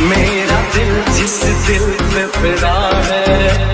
मेरा दिल जिस दिल में फिरा है